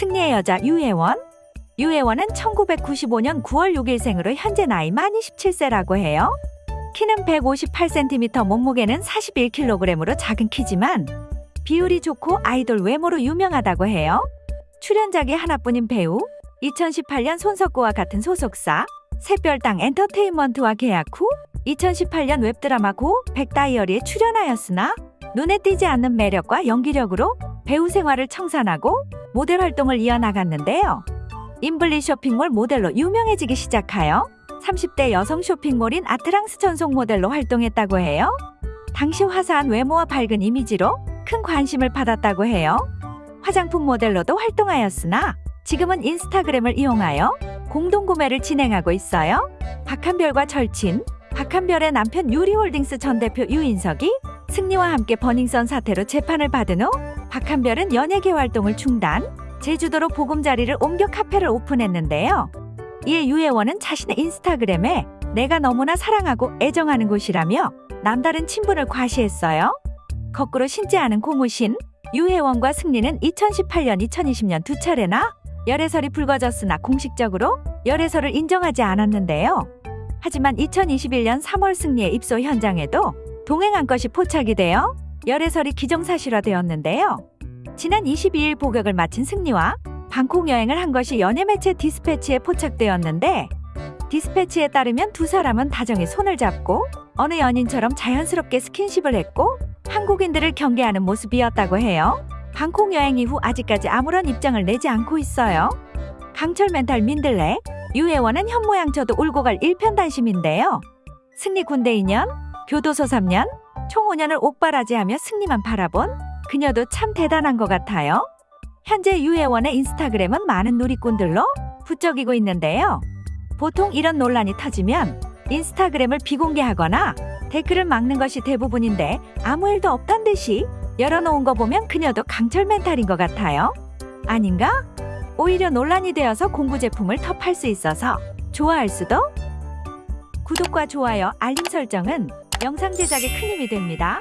승리의 여자 유혜원. 유혜원은 1995년 9월 6일생으로 현재 나이 만 27세라고 해요. 키는 158cm, 몸무게는 41kg으로 작은 키지만 비율이 좋고 아이돌 외모로 유명하다고 해요. 출연작이 하나뿐인 배우, 2018년 손석구와 같은 소속사, 새별당 엔터테인먼트와 계약 후 2018년 웹드라마 고 백다이어리에 출연하였으나 눈에 띄지 않는 매력과 연기력으로 배우 생활을 청산하고 모델 활동을 이어나갔는데요. 인블리 쇼핑몰 모델로 유명해지기 시작하여 30대 여성 쇼핑몰인 아트랑스 전속 모델로 활동했다고 해요. 당시 화사한 외모와 밝은 이미지로 큰 관심을 받았다고 해요. 화장품 모델로도 활동하였으나 지금은 인스타그램을 이용하여 공동구매를 진행하고 있어요. 박한별과 절친, 박한별의 남편 유리홀딩스 전 대표 유인석이 승리와 함께 버닝썬 사태로 재판을 받은 후 박한별은 연예계 활동을 중단, 제주도로 보금자리를 옮겨 카페를 오픈했는데요. 이에 유혜원은 자신의 인스타그램에 내가 너무나 사랑하고 애정하는 곳이라며 남다른 친분을 과시했어요. 거꾸로 신지 않은 고무신, 유혜원과 승리는 2018년, 2020년 두 차례나 열애설이 불거졌으나 공식적으로 열애설을 인정하지 않았는데요. 하지만 2021년 3월 승리의 입소 현장에도 동행한 것이 포착이 되어 열애설이 기정사실화되었는데요. 지난 22일 복역을 마친 승리와 방콕 여행을 한 것이 연예 매체 디스패치에 포착되었는데 디스패치에 따르면 두 사람은 다정히 손을 잡고 어느 연인처럼 자연스럽게 스킨십을 했고 한국인들을 경계하는 모습이었다고 해요. 방콕 여행 이후 아직까지 아무런 입장을 내지 않고 있어요. 강철 멘탈 민들레, 유혜원은 현모양처도 울고 갈 일편단심인데요. 승리 군대 2년, 교도소 3년, 총 5년을 옥바라지 하며 승리만 바라본 그녀도 참 대단한 것 같아요. 현재 유혜원의 인스타그램은 많은 누리꾼들로 부쩍이고 있는데요. 보통 이런 논란이 터지면 인스타그램을 비공개하거나 댓글을 막는 것이 대부분인데 아무 일도 없단 듯이 열어놓은 거 보면 그녀도 강철 멘탈인 것 같아요. 아닌가? 오히려 논란이 되어서 공구 제품을 더 팔 수 있어서 좋아할 수도? 구독과 좋아요, 알림 설정은 영상 제작에 큰 힘이 됩니다.